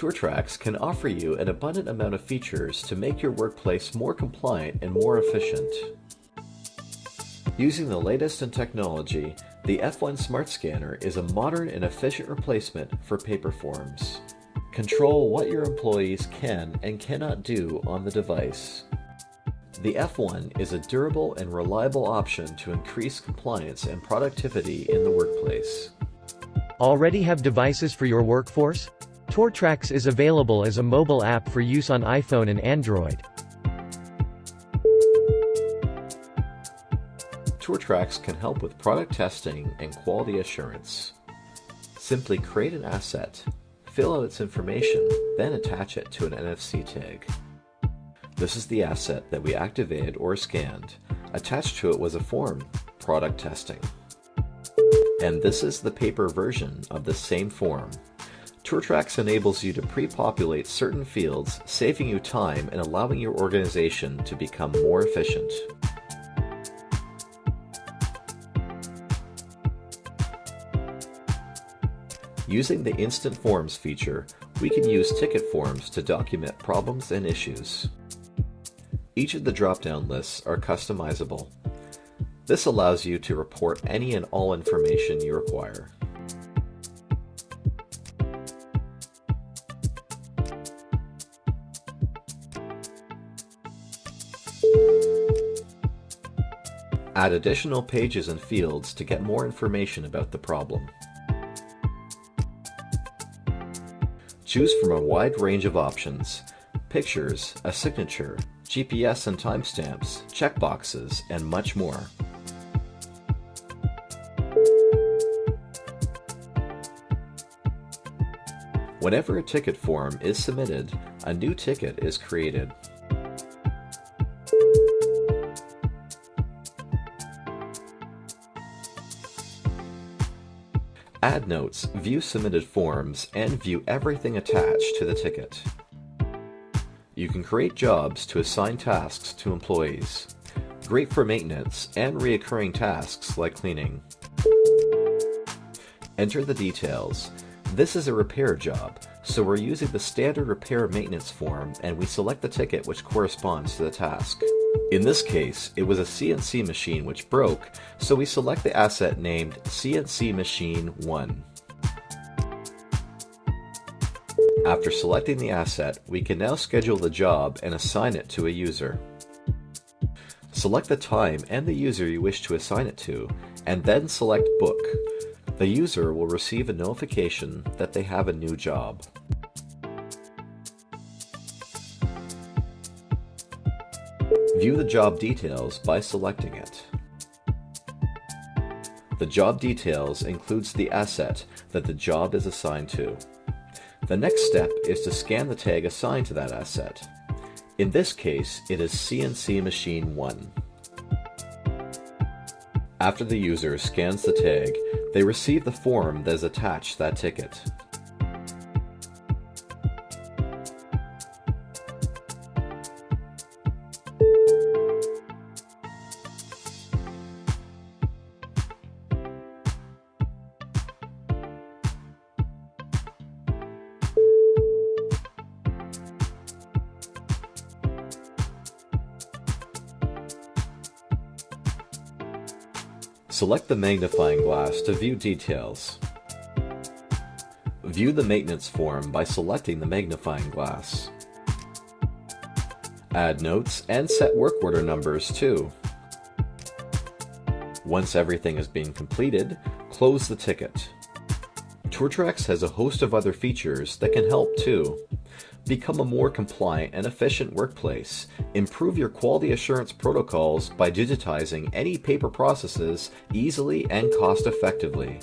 TourTrax can offer you an abundant amount of features to make your workplace more compliant and more efficient. Using the latest in technology, the F1 Smart Scanner is a modern and efficient replacement for paper forms. Control what your employees can and cannot do on the device. The F1 is a durable and reliable option to increase compliance and productivity in the workplace. Already have devices for your workforce? TourTrax is available as a mobile app for use on iPhone and Android. TourTrax can help with product testing and quality assurance. Simply create an asset, fill out its information, then attach it to an NFC tag. This is the asset that we activated or scanned. Attached to it was a form, product testing. And this is the paper version of the same form. TourTrax enables you to pre-populate certain fields, saving you time and allowing your organization to become more efficient. Using the Instant Forms feature, we can use ticket forms to document problems and issues. Each of the drop-down lists are customizable. This allows you to report any and all information you require. Add additional pages and fields to get more information about the problem. Choose from a wide range of options, pictures, a signature, GPS and timestamps, checkboxes, and much more. Whenever a ticket form is submitted, a new ticket is created. Add notes, view submitted forms, and view everything attached to the ticket. You can create jobs to assign tasks to employees. Great for maintenance and reoccurring tasks like cleaning. Enter the details. This is a repair job, so we're using the standard repair maintenance form and we select the ticket which corresponds to the task. In this case, it was a CNC machine which broke, so we select the asset named CNC Machine 1. After selecting the asset, we can now schedule the job and assign it to a user. Select the time and the user you wish to assign it to, and then select Book. The user will receive a notification that they have a new job. View the job details by selecting it. The job details includes the asset that the job is assigned to. The next step is to scan the tag assigned to that asset. In this case, it is CNC Machine 1. After the user scans the tag, they receive the form that is attached to that ticket. Select the magnifying glass to view details. View the maintenance form by selecting the magnifying glass. Add notes and set work order numbers too. Once everything has been completed, close the ticket. TourTrax has a host of other features that can help too. Become a more compliant and efficient workplace. Improve your quality assurance protocols by digitizing any paper processes easily and cost effectively.